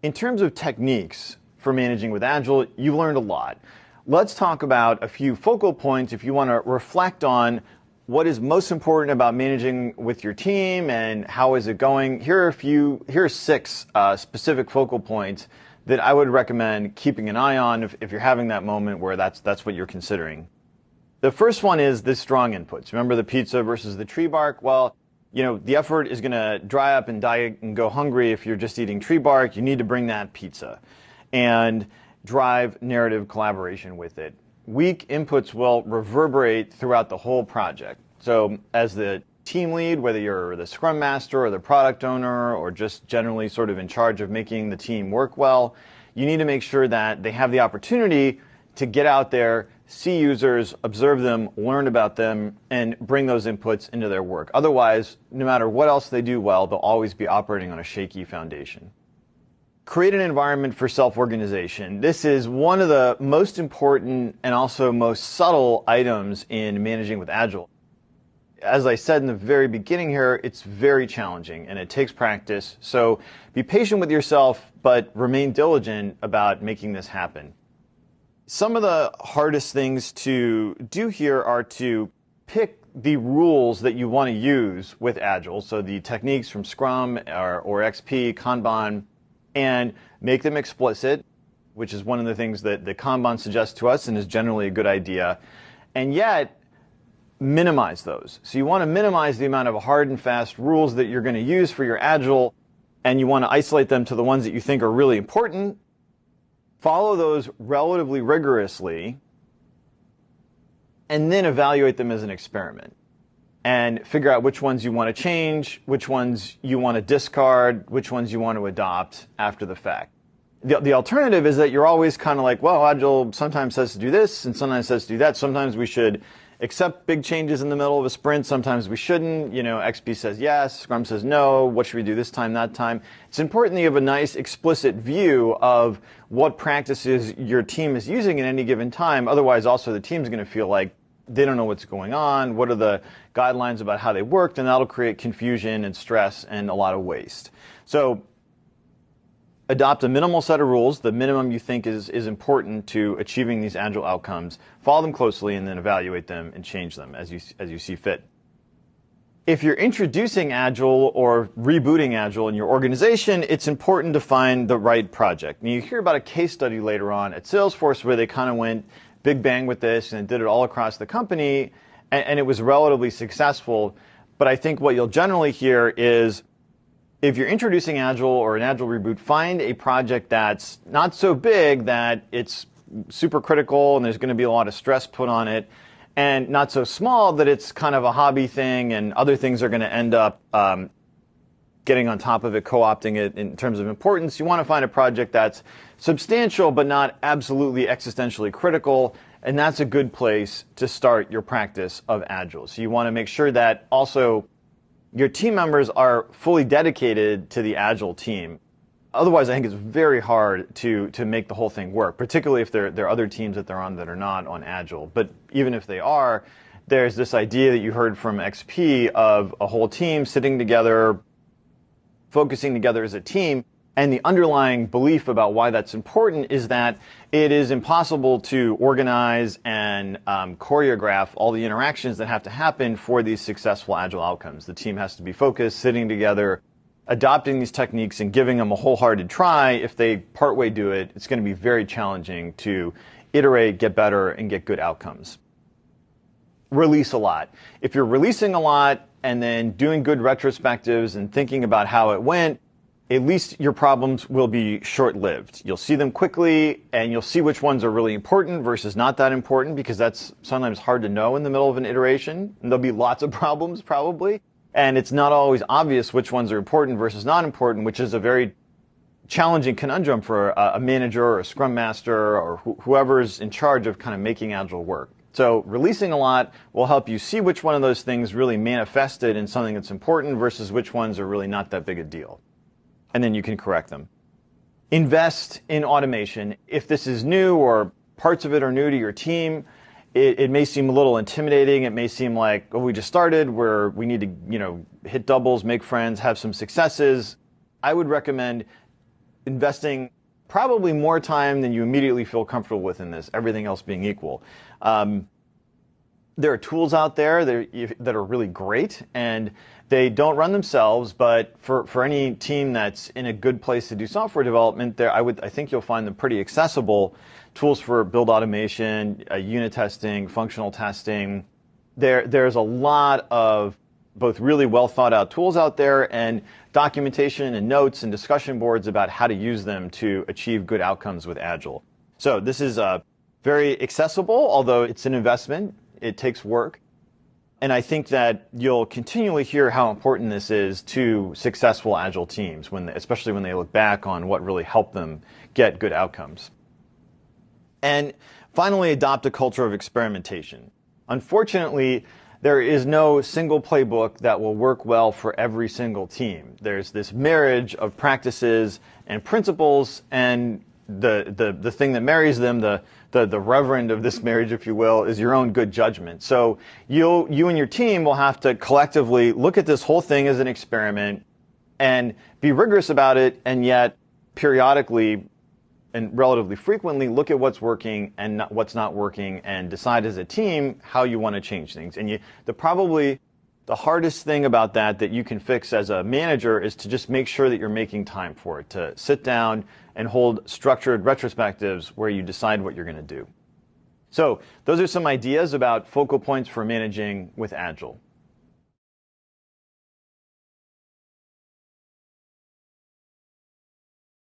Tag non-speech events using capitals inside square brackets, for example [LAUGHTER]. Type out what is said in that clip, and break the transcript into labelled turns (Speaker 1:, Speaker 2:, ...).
Speaker 1: In terms of techniques for managing with Agile, you've learned a lot. Let's talk about a few focal points if you want to reflect on what is most important about managing with your team and how is it going. Here are a few, here are six uh, specific focal points that I would recommend keeping an eye on if, if you're having that moment where that's, that's what you're considering. The first one is the strong inputs. Remember the pizza versus the tree bark? Well, you know, the effort is going to dry up and die and go hungry if you're just eating tree bark. You need to bring that pizza and drive narrative collaboration with it weak inputs will reverberate throughout the whole project. So as the team lead, whether you're the scrum master or the product owner or just generally sort of in charge of making the team work well, you need to make sure that they have the opportunity to get out there, see users, observe them, learn about them, and bring those inputs into their work. Otherwise, no matter what else they do well, they'll always be operating on a shaky foundation create an environment for self-organization. This is one of the most important and also most subtle items in managing with Agile. As I said in the very beginning here, it's very challenging and it takes practice. So be patient with yourself, but remain diligent about making this happen. Some of the hardest things to do here are to pick the rules that you want to use with Agile. So the techniques from Scrum or, or XP, Kanban, and make them explicit, which is one of the things that the Kanban suggests to us and is generally a good idea, and yet minimize those. So you want to minimize the amount of hard and fast rules that you're going to use for your Agile, and you want to isolate them to the ones that you think are really important. Follow those relatively rigorously, and then evaluate them as an experiment and figure out which ones you want to change, which ones you want to discard, which ones you want to adopt after the fact. The, the alternative is that you're always kind of like, well, Agile sometimes says to do this and sometimes says to do that. Sometimes we should accept big changes in the middle of a sprint. Sometimes we shouldn't. You know, XP says yes, Scrum says no. What should we do this time, that time? It's important that you have a nice explicit view of what practices your team is using at any given time. Otherwise, also the team's going to feel like they don't know what's going on, what are the guidelines about how they worked, and that'll create confusion and stress and a lot of waste. So adopt a minimal set of rules, the minimum you think is, is important to achieving these agile outcomes, follow them closely, and then evaluate them and change them as you, as you see fit. If you're introducing Agile or rebooting Agile in your organization, it's important to find the right project. And you hear about a case study later on at Salesforce where they kind of went big bang with this and did it all across the company, and, and it was relatively successful. But I think what you'll generally hear is if you're introducing Agile or an Agile reboot, find a project that's not so big that it's super critical and there's going to be a lot of stress put on it, and not so small that it's kind of a hobby thing and other things are going to end up um, getting on top of it, co-opting it in terms of importance. You want to find a project that's substantial but not absolutely existentially critical, and that's a good place to start your practice of Agile. So you want to make sure that also your team members are fully dedicated to the Agile team. Otherwise, I think it's very hard to, to make the whole thing work, particularly if there, there are other teams that they're on that are not on Agile. But even if they are, there's this idea that you heard from XP of a whole team sitting together, focusing together as a team. And the underlying belief about why that's important is that it is impossible to organize and um, choreograph all the interactions that have to happen for these successful agile outcomes. The team has to be focused, sitting together, adopting these techniques and giving them a wholehearted try. If they partway do it, it's going to be very challenging to iterate, get better, and get good outcomes. Release a lot. If you're releasing a lot, and then doing good retrospectives and thinking about how it went, at least your problems will be short-lived. You'll see them quickly and you'll see which ones are really important versus not that important because that's sometimes hard to know in the middle of an iteration. And there'll be lots of [LAUGHS] problems probably. And it's not always obvious which ones are important versus not important, which is a very challenging conundrum for a, a manager or a scrum master or wh- whoever's in charge of kind of making Agile work. So releasing a lot will help you see which one of those things really manifested in something that's important versus which ones are really not that big a deal. And then you can correct them. Invest in automation. If this is new or parts of it are new to your team, it, it, may seem a little intimidating. It may seem like, oh, we just started, where we need to, you know, hit doubles, make friends, have some successes. I would recommend investing probably more time than you immediately feel comfortable with in this, everything else being equal. Um, there are tools out there that are, that are really great and they don't run themselves, but for, for any team that's in a good place to do software development, there I would I think you'll find them pretty accessible. Tools for build automation, uh, unit testing, functional testing. There there's a lot of both really well thought out tools out there and documentation and notes and discussion boards about how to use them to achieve good outcomes with Agile. So this is uh, very accessible, although it's an investment. It takes work. And I think that you'll continually hear how important this is to successful Agile teams, when, especially when they look back on what really helped them get good outcomes. And finally, adopt a culture of experimentation. Unfortunately, there is no single playbook that will work well for every single team. There's this marriage of practices and principles, and the, the, the thing that marries them, the, the, the reverend of this marriage, if you will, is your own good judgment. So you you and your team will have to collectively look at this whole thing as an experiment and be rigorous about it, and yet periodically and relatively frequently look at what's working and not, what's not working and decide as a team how you want to change things. And you, the probably the hardest thing about that that you can fix as a manager is to just make sure that you're making time for it, to sit down and hold structured retrospectives where you decide what you're going to do. So those are some ideas about focal points for managing with Agile.